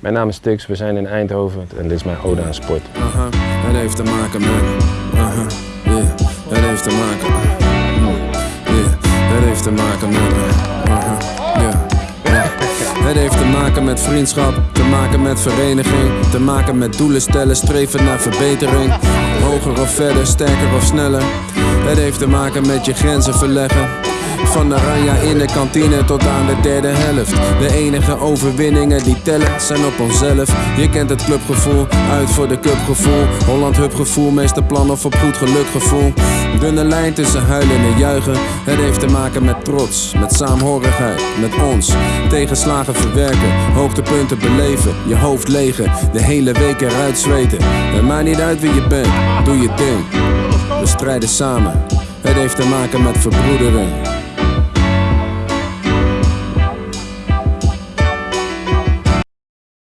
Mijn naam is Tux, we zijn in Eindhoven en dit is mijn ode aan sport. Het heeft te maken met. Aha, yeah. Het heeft te maken. Yeah. Het heeft te maken met. Het heeft te maken met vriendschap, te maken met vereniging, te maken met doelen stellen, streven naar verbetering. Hoger of verder, sterker of sneller. Het heeft te maken met je grenzen verleggen. Van de ranja in de kantine tot aan de derde helft. De enige overwinningen die tellen zijn op onszelf. Je kent het clubgevoel, uit voor de cupgevoel. Holland hupgevoel, meeste plan of op goed gelukgevoel. Dunne lijn tussen huilen en juichen. Het heeft te maken met trots, met saamhorigheid, met ons. Tegenslagen verwerken, hoogtepunten beleven. Je hoofd legen, de hele week eruit zweten. Het maakt niet uit wie je bent, doe je ding. We strijden samen. Het heeft te maken met verbroedering.